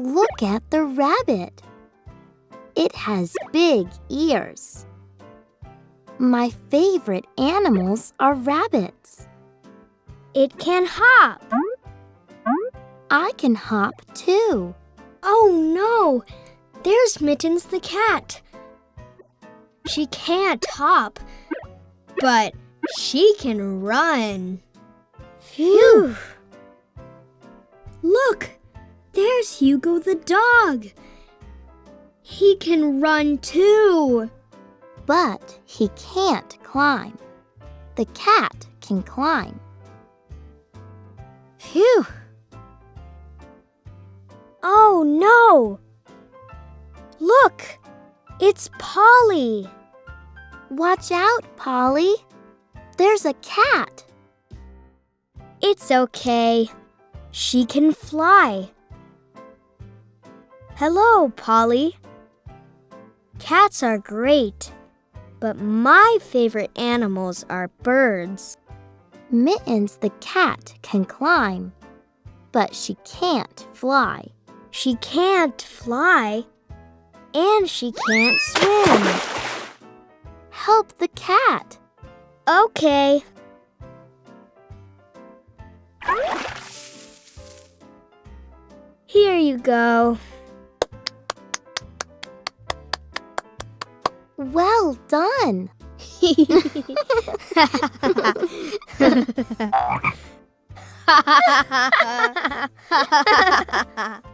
Look at the rabbit. It has big ears. My favorite animals are rabbits. It can hop. I can hop too. Oh no! There's Mittens the cat. She can't hop, but she can run. Phew! Look! There's Hugo the dog. He can run too. But he can't climb. The cat can climb. Phew! Oh no! Look! It's Polly. Watch out, Polly. There's a cat. It's okay. She can fly. Hello, Polly. Cats are great, but my favorite animals are birds. Mittens the cat can climb, but she can't fly. She can't fly, and she can't swim. Help the cat. Okay. Here you go. Well done.